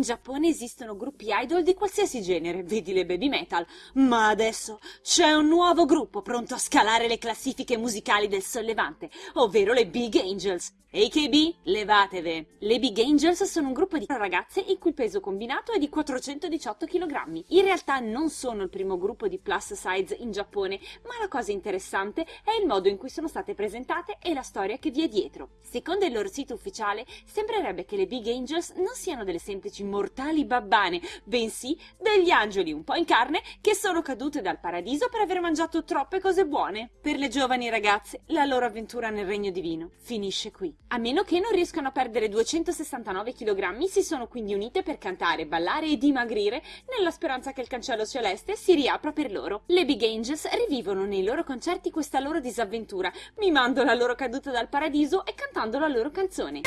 In Giappone esistono gruppi idol di qualsiasi genere, vedi le baby metal, ma adesso c'è un nuovo gruppo pronto a scalare le classifiche musicali del sollevante, ovvero le Big Angels. AKB, levatevi! Le Big Angels sono un gruppo di ragazze il cui peso combinato è di 418 kg. In realtà non sono il primo gruppo di plus size in Giappone, ma la cosa interessante è il modo in cui sono state presentate e la storia che vi è dietro. Secondo il loro sito ufficiale, sembrerebbe che le Big Angels non siano delle semplici mortali babbane, bensì degli angeli un po' in carne che sono cadute dal paradiso per aver mangiato troppe cose buone. Per le giovani ragazze, la loro avventura nel regno divino finisce qui. A meno che non riescano a perdere 269 kg, si sono quindi unite per cantare, ballare e dimagrire nella speranza che il cancello celeste si riapra per loro. Le Big Angels rivivono nei loro concerti questa loro disavventura, mimando la loro caduta dal paradiso e cantando la loro canzone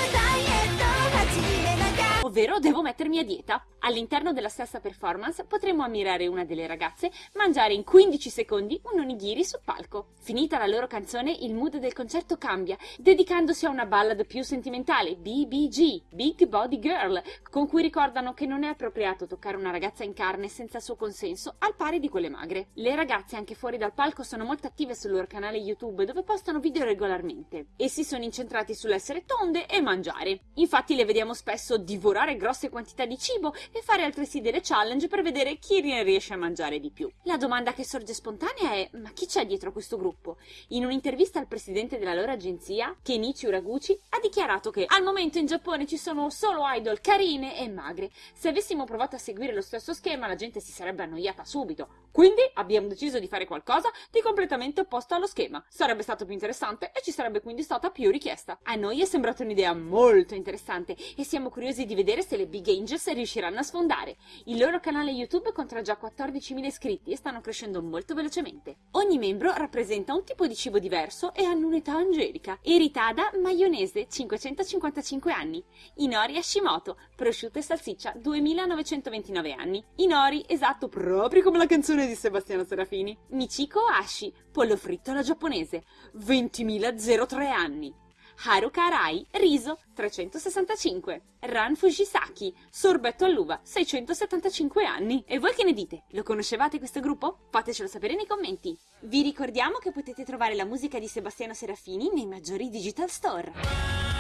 ovvero devo mettermi a dieta. All'interno della stessa performance potremo ammirare una delle ragazze mangiare in 15 secondi un onigiri sul palco. Finita la loro canzone, il mood del concerto cambia, dedicandosi a una ballad più sentimentale, BBG, Big Body Girl, con cui ricordano che non è appropriato toccare una ragazza in carne senza suo consenso, al pari di quelle magre. Le ragazze anche fuori dal palco sono molto attive sul loro canale YouTube dove postano video regolarmente. Essi sono incentrati sull'essere tonde e mangiare. Infatti le vediamo spesso divorare divorare grosse quantità di cibo e fare altresì delle challenge per vedere chi ne riesce a mangiare di più. La domanda che sorge spontanea è ma chi c'è dietro questo gruppo? In un'intervista al presidente della loro agenzia, Kenichi Uraguchi, ha dichiarato che al momento in Giappone ci sono solo idol carine e magre. Se avessimo provato a seguire lo stesso schema la gente si sarebbe annoiata subito. Quindi abbiamo deciso di fare qualcosa di completamente opposto allo schema. Sarebbe stato più interessante e ci sarebbe quindi stata più richiesta. A noi è sembrata un'idea molto interessante e siamo curiosi di vedere se le Big Angels riusciranno a sfondare. Il loro canale YouTube conta già 14.000 iscritti e stanno crescendo molto velocemente. Ogni membro rappresenta un tipo di cibo diverso e hanno un'età angelica. Eritada Maionese, 555 anni. Inori Hashimoto, prosciutto e salsiccia, 2929 anni. Inori, esatto, proprio come la canzone di Sebastiano Serafini. Michiko Ashi, pollo fritto alla giapponese, 20.003 anni. Haruka Arai, riso 365. Ran Fujisaki, sorbetto all'uva 675 anni. E voi che ne dite? Lo conoscevate questo gruppo? Fatecelo sapere nei commenti. Vi ricordiamo che potete trovare la musica di Sebastiano Serafini nei maggiori digital store.